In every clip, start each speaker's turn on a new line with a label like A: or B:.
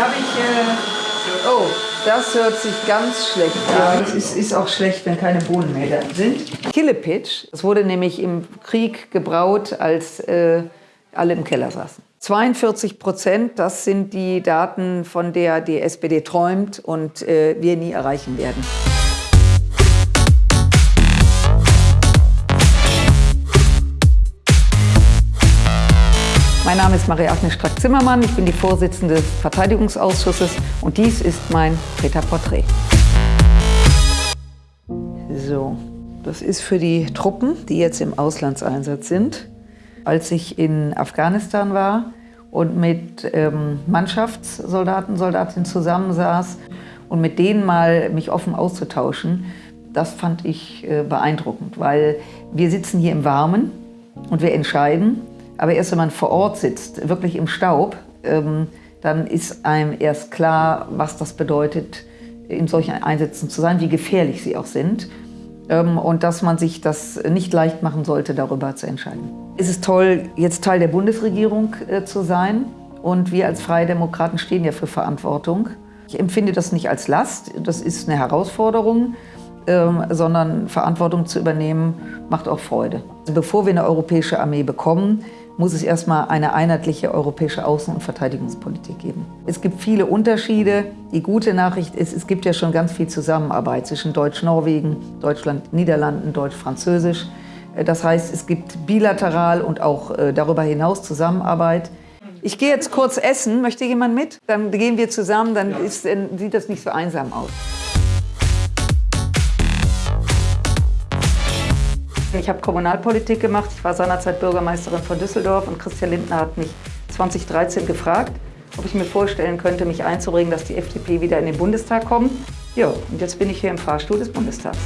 A: habe ich... Äh, oh, das hört sich ganz schlecht an. Es ist, ist, auch schlecht, wenn keine Bohnen mehr da sind. Killepitch, das wurde nämlich im Krieg gebraut, als äh, alle im Keller saßen. 42 Prozent, das sind die Daten, von der die SPD träumt und äh, wir nie erreichen werden. Mein Name ist Marie-Agnes Strack-Zimmermann, ich bin die Vorsitzende des Verteidigungsausschusses und dies ist mein Peter-Porträt. So, das ist für die Truppen, die jetzt im Auslandseinsatz sind. Als ich in Afghanistan war und mit ähm, Mannschaftssoldaten, Soldatinnen zusammensaß und mit denen mal mich offen auszutauschen, das fand ich äh, beeindruckend, weil wir sitzen hier im Warmen und wir entscheiden aber erst wenn man vor Ort sitzt, wirklich im Staub, ähm, dann ist einem erst klar, was das bedeutet, in solchen Einsätzen zu sein, wie gefährlich sie auch sind. Ähm, und dass man sich das nicht leicht machen sollte, darüber zu entscheiden. Es ist toll, jetzt Teil der Bundesregierung äh, zu sein. Und wir als Freie Demokraten stehen ja für Verantwortung. Ich empfinde das nicht als Last, das ist eine Herausforderung, ähm, sondern Verantwortung zu übernehmen macht auch Freude. Bevor wir eine europäische Armee bekommen, muss es erstmal eine einheitliche europäische Außen- und Verteidigungspolitik geben. Es gibt viele Unterschiede. Die gute Nachricht ist, es gibt ja schon ganz viel Zusammenarbeit zwischen Deutsch-Norwegen, Deutschland-Niederlanden, Deutsch-Französisch. Äh, das heißt, es gibt bilateral und auch äh, darüber hinaus Zusammenarbeit. Ich gehe jetzt kurz essen. Möchte jemand mit? Dann gehen wir zusammen, dann ist, sieht das nicht so einsam aus. Ich habe Kommunalpolitik gemacht. Ich war seinerzeit Bürgermeisterin von Düsseldorf und Christian Lindner hat mich 2013 gefragt, ob ich mir vorstellen könnte, mich einzubringen, dass die FDP wieder in den Bundestag kommt. Ja, und jetzt bin ich hier im Fahrstuhl des Bundestags.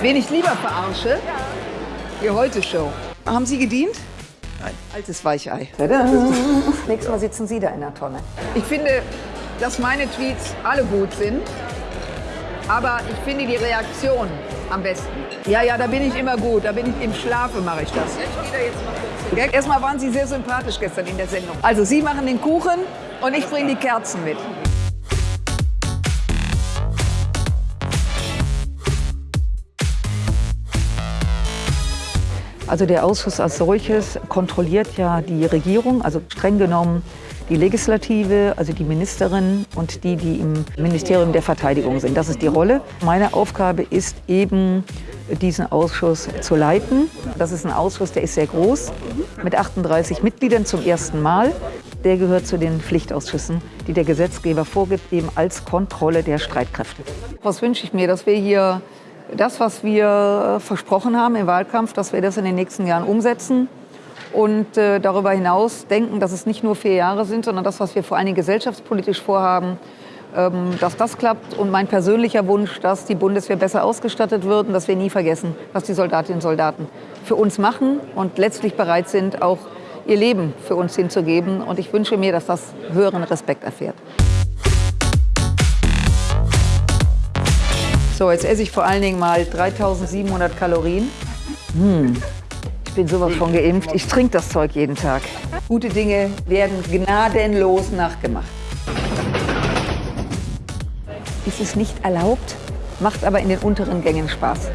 A: Wen ich lieber verarsche? Die Heute-Show. Haben Sie gedient? Nein. Altes Weichei. Tada. Nächstes Mal sitzen Sie da in der Tonne. Ich finde, dass meine Tweets alle gut sind. Aber ich finde die Reaktion am besten. Ja, ja, da bin ich immer gut. Da bin ich im Schlafe mache ich das. Ja, erstmal waren Sie sehr sympathisch gestern in der Sendung. Also Sie machen den Kuchen und ich bringe die Kerzen mit. Also der Ausschuss als solches kontrolliert ja die Regierung, also streng genommen die Legislative, also die Ministerin und die, die im Ministerium der Verteidigung sind. Das ist die Rolle. Meine Aufgabe ist eben, diesen Ausschuss zu leiten. Das ist ein Ausschuss, der ist sehr groß, mit 38 Mitgliedern zum ersten Mal. Der gehört zu den Pflichtausschüssen, die der Gesetzgeber vorgibt, eben als Kontrolle der Streitkräfte. Was wünsche ich mir, dass wir hier das, was wir versprochen haben im Wahlkampf, dass wir das in den nächsten Jahren umsetzen und äh, darüber hinaus denken, dass es nicht nur vier Jahre sind, sondern das, was wir vor allen Dingen gesellschaftspolitisch vorhaben, ähm, dass das klappt. Und mein persönlicher Wunsch, dass die Bundeswehr besser ausgestattet wird und dass wir nie vergessen, was die Soldatinnen und Soldaten für uns machen und letztlich bereit sind, auch ihr Leben für uns hinzugeben. Und ich wünsche mir, dass das höheren Respekt erfährt. So, jetzt esse ich vor allen Dingen mal 3700 Kalorien. Hm bin sowas von geimpft. Ich trinke das Zeug jeden Tag. Gute Dinge werden gnadenlos nachgemacht. Ist es nicht erlaubt, macht aber in den unteren Gängen Spaß.